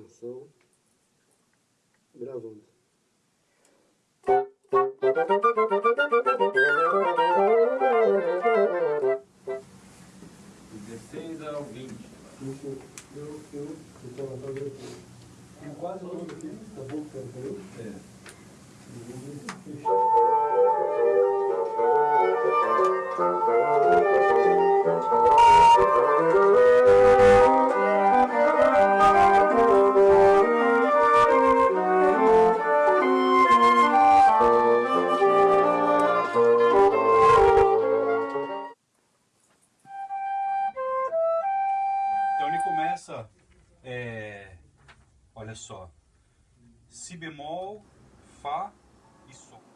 Atenção. Gravando. Dezesseis ao vinte. Eu, eu, então, eu tava aqui. Quase todo aqui, tá bom, ele começa, é, olha só, si bemol, fá e sol.